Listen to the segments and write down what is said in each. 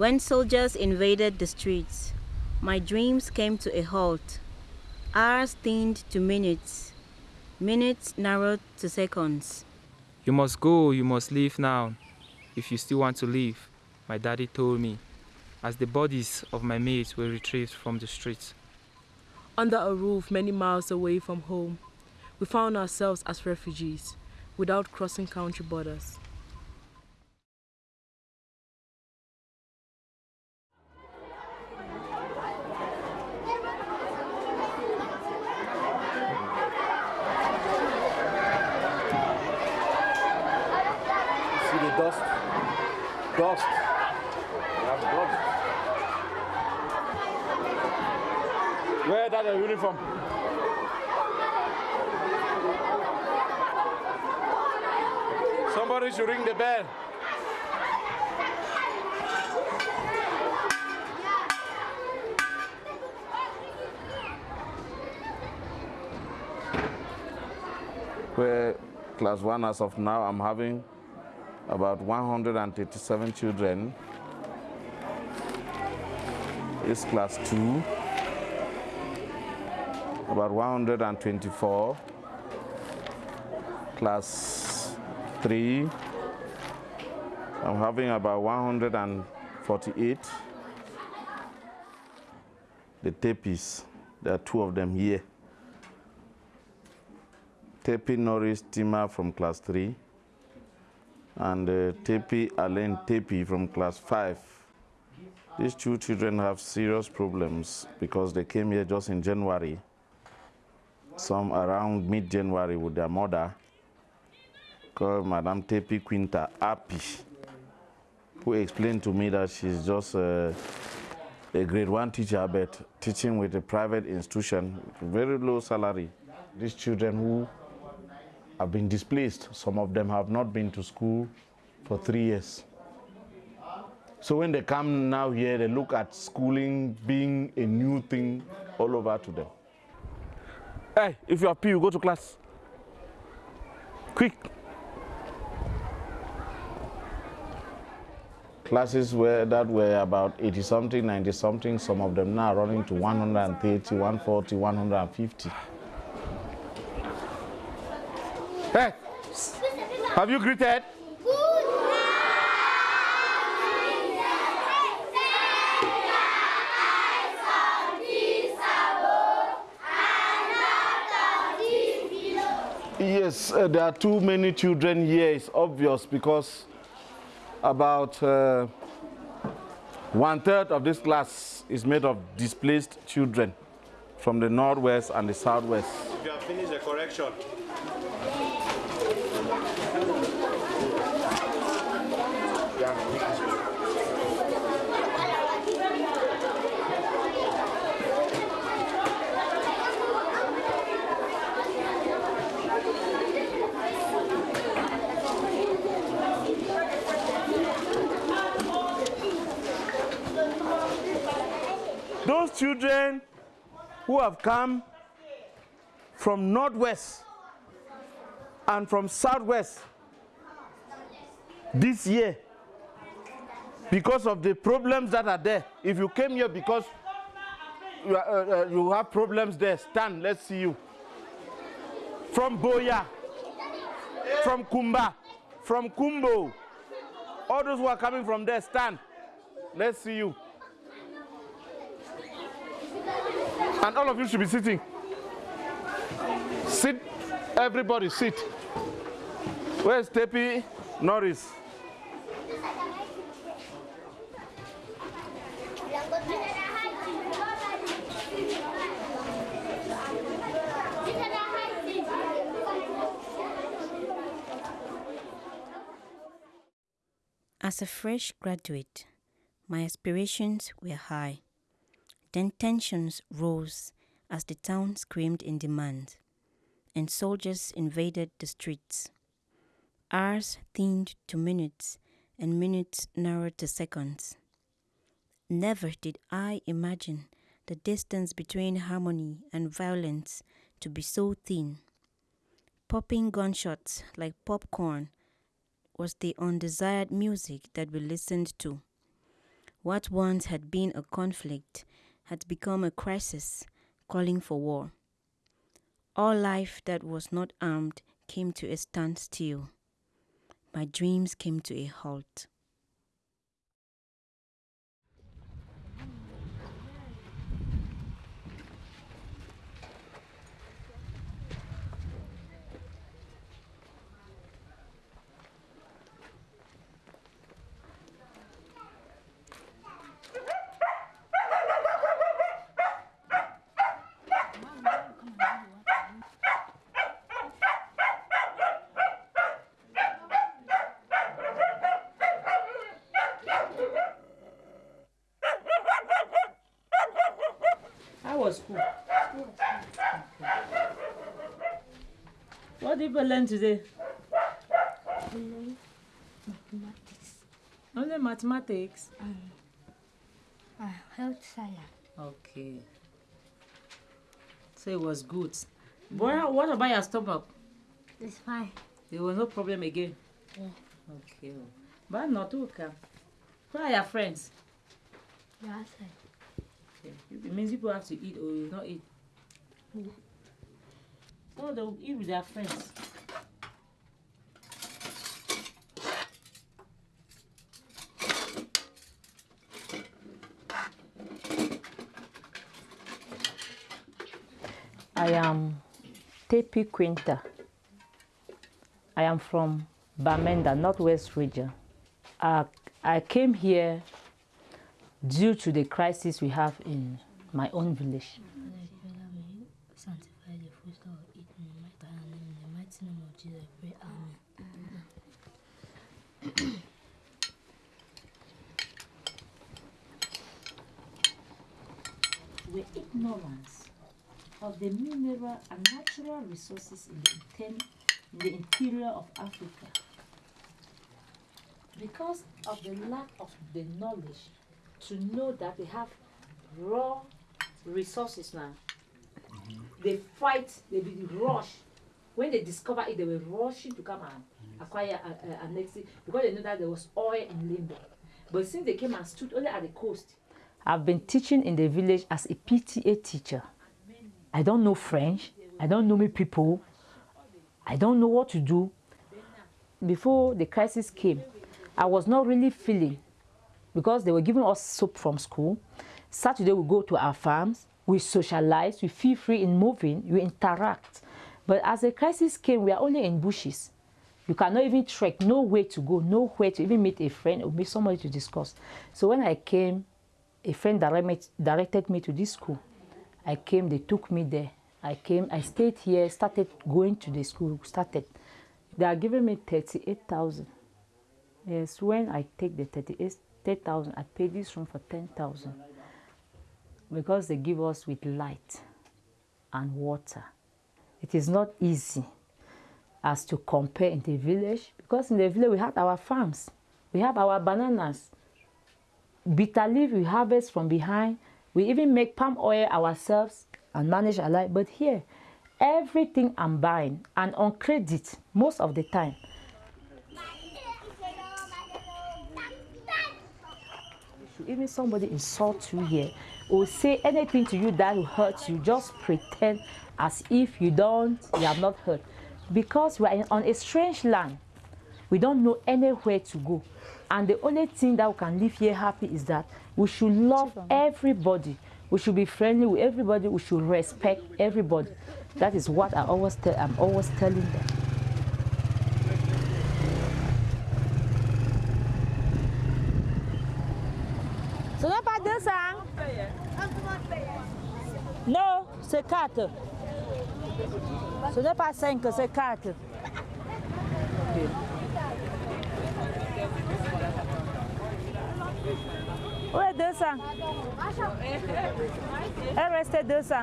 When soldiers invaded the streets, my dreams came to a halt. Hours thinned to minutes, minutes narrowed to seconds. You must go, you must leave now, if you still want to live, my daddy told me, as the bodies of my mates were retrieved from the streets. Under a roof many miles away from home, we found ourselves as refugees, without crossing country borders. See the dust? Dust. We have dust. That a uniform? Somebody should ring the bell. Where class one as of now, I'm having about 137 children. It's class two, about 124. Class three, I'm having about 148. The tapis, there are two of them here. Tepi Norris Tima from class three and uh, Tepi Alain Tepi from class 5. These two children have serious problems because they came here just in January, some around mid-January with their mother, called Madame Tepi Quinta Api, who explained to me that she's just uh, a grade one teacher, but teaching with a private institution, very low salary. These children who have been displaced. Some of them have not been to school for three years. So when they come now here, they look at schooling being a new thing all over to them. Hey, if you are P, you go to class. Quick. Classes were that were about 80 something, 90 something, some of them now running to 130, 140, 150. Hey, have you greeted? Yes, uh, there are too many children here. It's obvious because about uh, one third of this class is made of displaced children from the northwest and the southwest. You have finished the correction, Those children who have come from northwest and from southwest this year because of the problems that are there. If you came here because you, are, uh, uh, you have problems there, stand, let's see you. From Boya, from Kumba, from Kumbo, all those who are coming from there, stand. Let's see you. And all of you should be sitting. Sit, everybody sit. Where's Tepi Norris? As a fresh graduate, my aspirations were high. Then tensions rose as the town screamed in demand, and soldiers invaded the streets. Hours thinned to minutes, and minutes narrowed to seconds. Never did I imagine the distance between harmony and violence to be so thin. Popping gunshots like popcorn was the undesired music that we listened to. What once had been a conflict had become a crisis calling for war. All life that was not armed came to a standstill. My dreams came to a halt. How was school? You learn today? mathematics, Only mathematics. uh, health science. Okay. So it was good. But what about your stomach? It's fine. There was no problem again. Yeah. Okay. But not okay. Who are your friends? The outside. Okay. It means people have to eat or you not eat. Yeah. So they'll eat with their friends. I am Tepi Quinta. I am from Bamenda, Northwest region. I came here due to the crisis we have in my own village. Sanctify the food that will eat in the mighty name, in the mighty name of Jesus, I pray. Amen. with ignorance of the mineral and natural resources in the, inter- in the interior of Africa. Because of the lack of the knowledge to know that they have raw resources now, they fight, they be rush. When they discover it, they were rushing to come and acquire uh, uh, annex it because they knew that there was oil in Limbe. But since they came and stood only at the coast, I've been teaching in the village as a PTA teacher. I don't know French. I don't know me people. I don't know what to do. Before the crisis came, I was not really feeling because they were giving us soap from school. Saturday we go to our farms, we socialize, we feel free in moving, we interact. But as the crisis came, we are only in bushes. You cannot even trek, no way to go, nowhere to even meet a friend or meet somebody to discuss. So when I came, a friend direct directed me to this school. I came, they took me there. I came, I stayed here, started going to the school, started. They are giving me 38,000. Yes, when I take the 38,000, I pay this room for 10,000. Because they give us with light and water. It is not easy as to compare in the village because in the village we had our farms, we have our bananas, bitter leaf we harvest from behind. We even make palm oil ourselves and manage our life. But here, everything I'm buying and on credit most of the time. Even somebody insults you here or say anything to you that will hurt you, just pretend as if you don't, you have not heard. Because we are on a strange land, we don't know anywhere to go. And the only thing that we can live here happy is that we should love everybody. We should be friendly with everybody. We should respect everybody. That is what I always tell. I'm always telling them. Ce n'est pas 200. Non, c'est 4. Ce n'est pas 5, c'est 4. Est 200 Elle restait 200.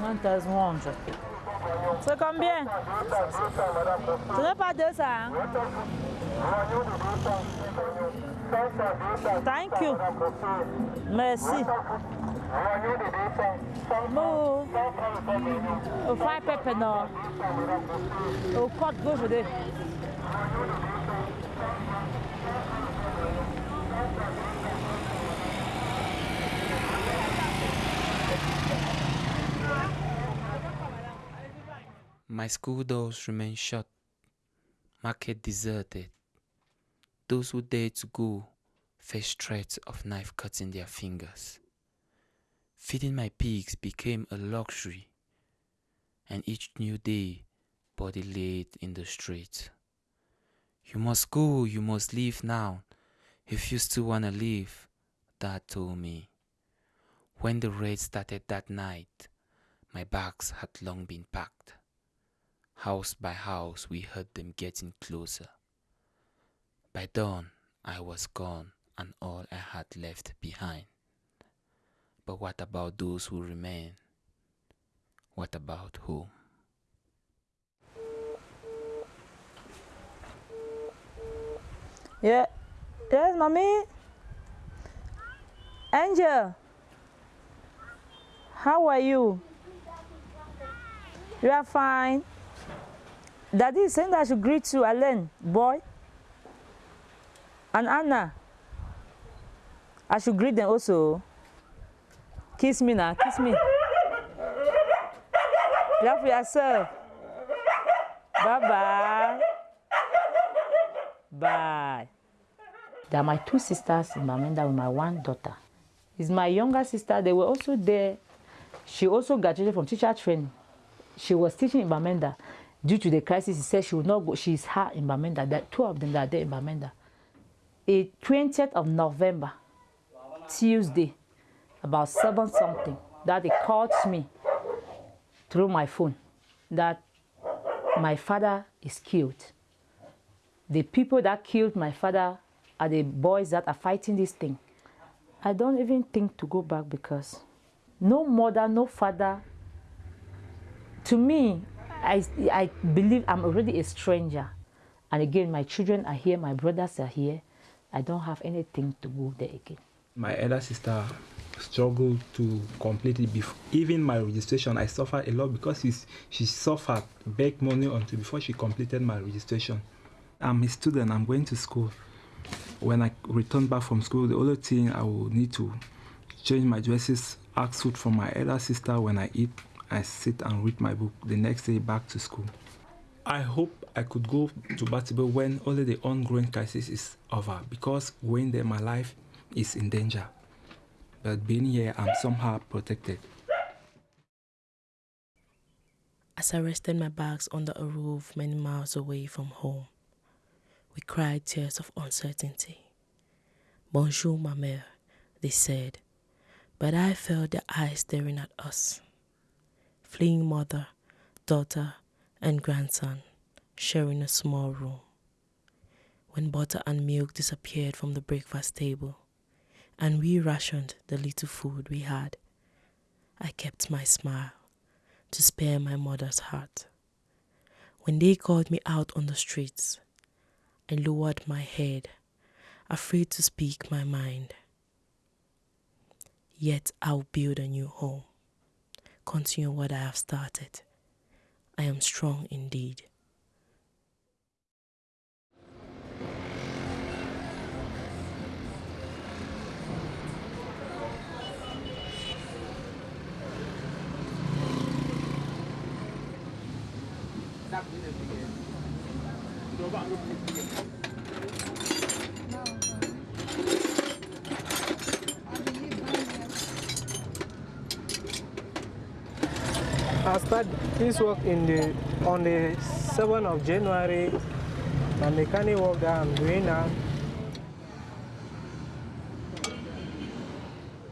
Quantas monjas? C'est combien? Ce n'est pas 200. hein? Thank you. Merci. O fry pepper no. O cut go for there. My school doors remain shut, market deserted. Those who dared to go face threats of knife cuts in their fingers. Feeding my pigs became a luxury, and each new day body laid in the street. You must go, you must leave now, if you still wanna live, Dad told me. When the raid started that night, my bags had long been packed. House by house, we heard them getting closer. By dawn, I was gone and all I had left behind. But what about those who remain? What about home? Yeah. Yes, mommy. Angel. How are you? You are fine. Daddy is saying that I should greet you, Alan, boy. And Anna. I should greet them also. Kiss me now, kiss me. Love yourself. Bye bye. There are my two sisters in Bamenda with my one daughter. Is my younger sister. They were also there. She also graduated from teacher training. She was teaching in Bamenda. Due to the crisis, he said she would not go. She is her in Bamenda. There two of them that are there in Bamenda. A 20th of November, Tuesday, about seven something, that they called me through my phone that my father is killed. The people that killed my father are the boys that are fighting this thing. I don't even think to go back because no mother, no father. To me, I, I believe I'm already a stranger. And again, my children are here, my brothers are here. I don't have anything to go there again. My elder sister struggled to complete it before even my registration i suffered a lot because she suffered beg money until before she completed my registration. I'm a student i'm going to school. When i return back from school the only thing i will need to change my dresses ask food from my elder sister. When i eat i sit and read my book the next day back to school. I hope i could go to Batibo when only the ongoing crisis is over because going there my life is in danger but being here, I'm somehow protected. As I rested my bags under a roof many miles away from home, we cried tears of uncertainty. Bonjour, ma mère, they said, but I felt their eyes staring at us. Fleeing mother, daughter, and grandson sharing a small room. When butter and milk disappeared from the breakfast table, and we rationed the little food we had. I kept my smile to spare my mother's heart. When they called me out on the streets, I lowered my head, afraid to speak my mind. Yet I'll build a new home, continue what I have started. I am strong indeed. I started this work in the on the 7th of January. My mechanic work that I'm doing now.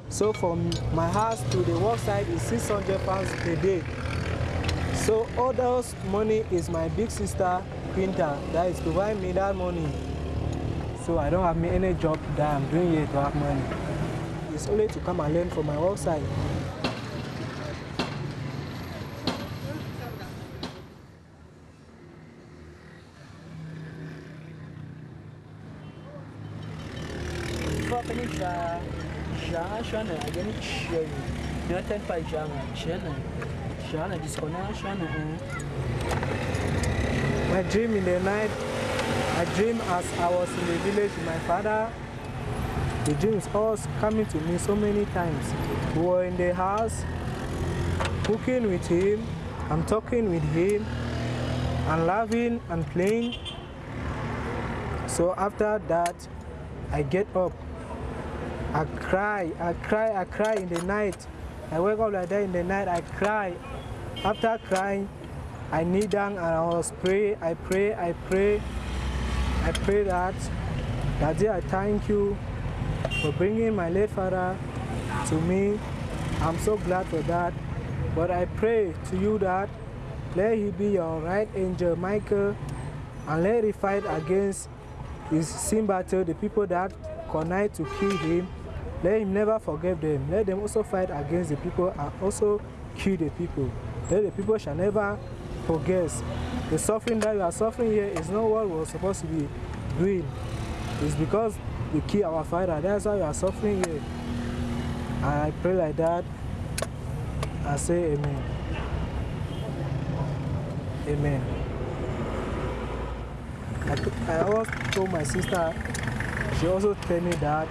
So from my house to the work site is 600 pounds a day. So all those money is my big sister Pinta that is providing me that money. So I don't have any job that I'm doing here to have money. It's only to come and learn from my work site. Shana Shana again share you. United by Shana Shana My dream in the night, I dream as I was in the village with my father. The dream is always coming to me so many times. We were in the house, cooking with him, I'm talking with him, and laughing and playing. So after that, I get up. I cry, I cry, I cry in the night. I wake up like that in the night, I cry. After crying, I kneel down and I was pray, I pray, I pray. I pray that, Daddy, I thank you for bringing my late father to me. I'm so glad for that. But I pray to you that let he be your right angel, Michael, and let he fight against his sin battle, the people that connive to kill him. Let him never forgive them. Let them also fight against the people and also kill the people. Let the people shall never forget. The suffering that you are suffering here is not what we're supposed to be doing. It's because we kill our father. That's why you are suffering here. And I pray like that. I say amen. Amen. I, I always told my sister, she also tell me that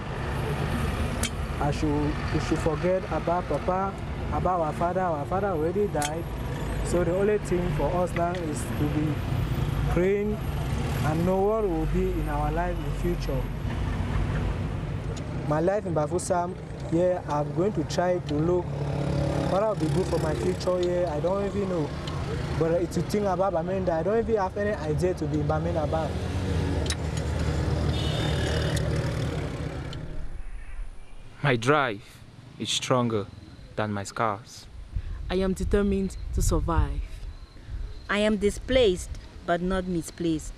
I should, we should forget about Papa, about our father. Our father already died. So the only thing for us now is to be praying and know what will be in our life in future. My life in Bafoussam, yeah, I'm going to try to look what will be good for my future, yeah, I don't even know. But if you think about Bamenda, I don't even have any idea to be in Bamenda about. My drive is stronger than my scars. I am determined to survive. I am displaced but not misplaced.